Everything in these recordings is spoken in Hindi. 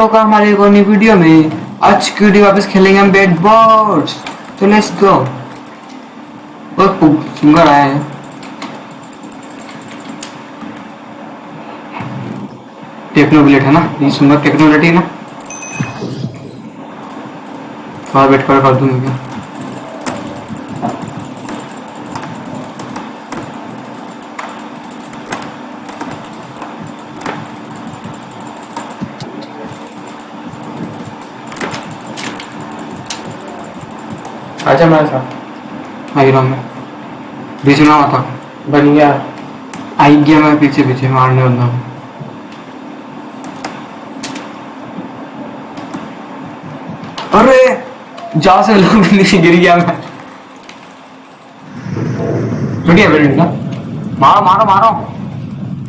होगा हमारे एक और नई वीडियो में, आज की वीडियो वापस खेलेंगे हम बैट बॉल्स तो लेट्स गो बहुत सुंदर आया है। टेक्नो बुलेट है ना? ये सुंदर टेक्नोलॉजी है ना? और बैट कर कर दूँगा क्या? आजा हमारे साथ आई रहा मैं। बीच में आता। बन गया। आई गया मैं पीछे पीछे मारने वाला। हूँ अरे जा से लोग नीचे गिर गया मैं। टूट गया बेटे का मारो मारो मारो।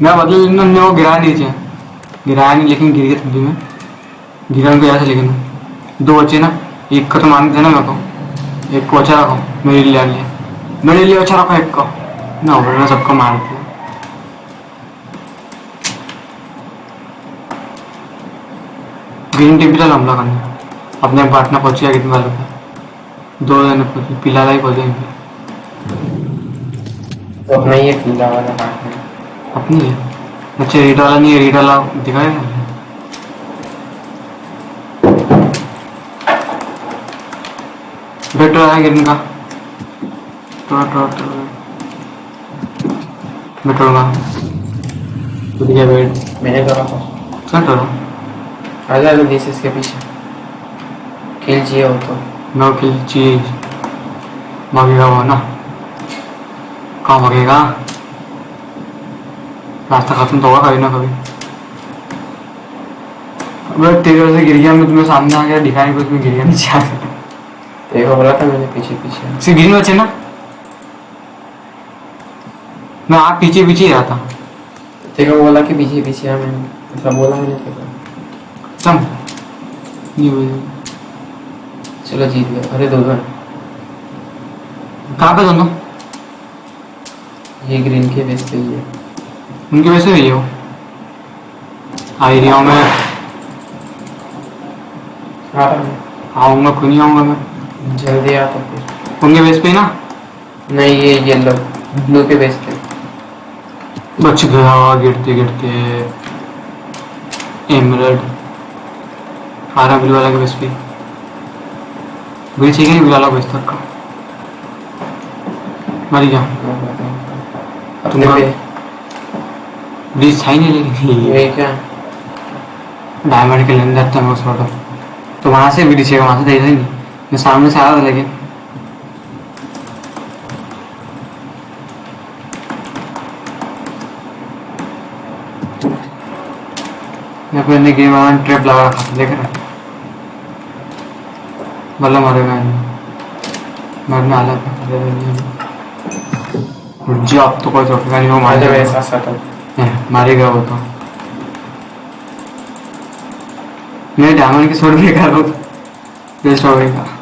मैं बदल लेना ने वो गिराया नीचे गिराया नहीं लेकिन गिर गया तभी मैं। गिरा को ऐसे लेकिन दो बच्चे ना एक को तो मान देना मेरे को। एक को अच्छा रखो मेरे लिए लिए मेरे लिए अच्छा रखो एक को। ना वरना सबको मार दिया। ग्रीन टीम पे हमला करने अपने। पार्टनर पहुँच गया कितने वालों का दो जने पहुँचे पिला ही पहुँचे इनके तो अपना ये पीला वाला पार्ट है अपनी है? अच्छा रीड वाला नहीं है रीड वाला दिखाए बेटर है गिरने का टोरा टोरा टोरा मैं टोरूँगा टूट गया बेड मैंने तो रखा चल टोरा आजा लो दिस इसके पीछे। किल चाहिए हो तो। नो किल चीज़ भागेगा वो ना। कहाँ भागेगा रास्ता खत्म तो होगा कभी ना कभी। अबे तेरे से गिर गया मैं तुम्हें सामने आ गया दिखा नहीं कुछ में गिर गया नीचे आ गया देखो बोला था मैंने पीछे पीछे। सिर्फ़ ग्रीन बचे ना? मैं आप पीछे पीछे ही था देखो बोला कि पीछे पीछे है मैंने मतलब बोला मैंने देखो चम ये हुई। चलो जीत गए। अरे दो दो। कहाँ पे दोनों? ये ग्रीन के बेस पे ही है। उनके वैसे हुई है ही रहा हूँ मैं। आऊँगा क्यों नहीं आऊँगा मैं? जल्दी आ तो फिर। उनके बेस पे ना? नहीं ये येलो ब्लू के बेस पे। बच गया गिरते गिरते। एमरल्ड आ रहा ब्लू वाला के बेस पे। ब्रिज है ब्लू वाला बेस तक का। मर गया। अपने तुम्हारा- पे ब्रिज था ही नहीं लेकिन ये क्या? डायमंड के लेने जाता मैं उस फ़ोटो तो। वहाँ से ब्रिज है वहाँ से देखा ही नहीं। मैं सामने से आया था लेकिन पे गेम वाला ट्रैप लगा रखा देख रहा बल्ला मारेगा मरने आला जी अब तो कोई चौकेगा नहीं वो मारेगा मारेगा वो तो। मैं डायमंड की शॉट बेकार हो वेस्ट हो गई